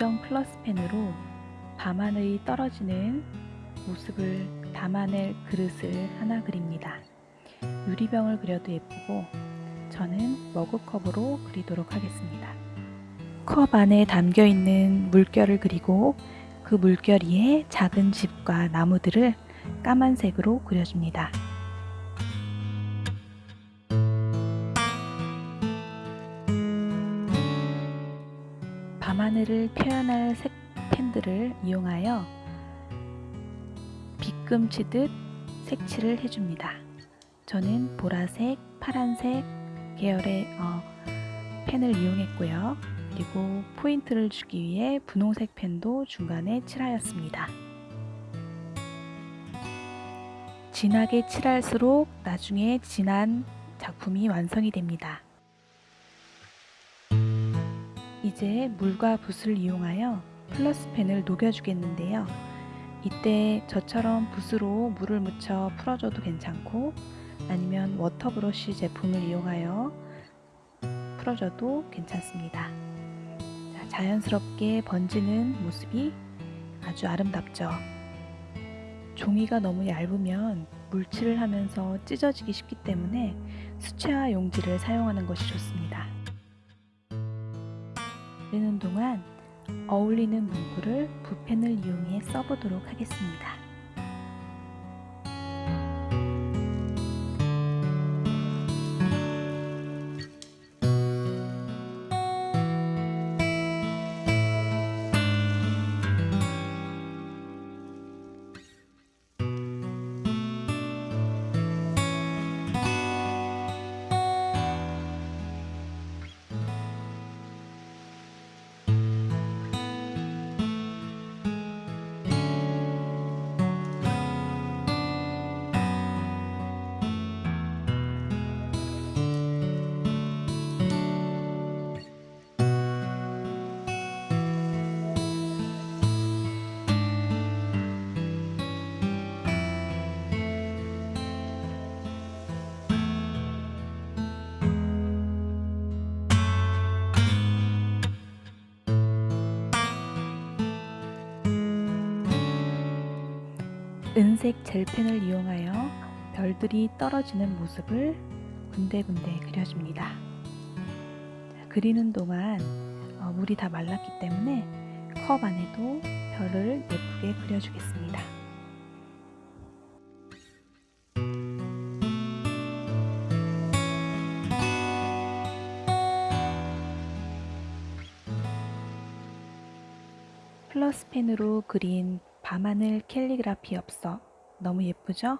검정 플러스펜으로 밤하늘이 떨어지는 모습을 담아낼 그릇을 하나 그립니다. 유리병을 그려도 예쁘고 저는 머그컵으로 그리도록 하겠습니다. 컵 안에 담겨있는 물결을 그리고 그 물결 위에 작은 집과 나무들을 까만색으로 그려줍니다. 하늘을 표현할 색 펜들을 이용하여 빗금 치듯 색칠을 해줍니다. 저는 보라색, 파란색 계열의 어, 펜을 이용했고요. 그리고 포인트를 주기 위해 분홍색 펜도 중간에 칠하였습니다. 진하게 칠할수록 나중에 진한 작품이 완성이 됩니다. 이제 물과 붓을 이용하여 플러스펜을 녹여주겠는데요. 이때 저처럼 붓으로 물을 묻혀 풀어줘도 괜찮고 아니면 water brush 제품을 이용하여 풀어줘도 괜찮습니다. 자, 자연스럽게 번지는 모습이 아주 아름답죠. 종이가 너무 얇으면 물칠을 하면서 찢어지기 쉽기 때문에 수채화 용지를 사용하는 것이 좋습니다. 그리는 동안 어울리는 문구를 붓펜을 이용해 써보도록 하겠습니다. 은색 젤펜을 이용하여 별들이 떨어지는 모습을 군데군데 그려줍니다. 그리는 동안 어, 물이 다 말랐기 때문에 컵 안에도 별을 예쁘게 그려주겠습니다. 플러스 펜으로 그린 밤하늘 캘리그라피 엽서 너무 예쁘죠?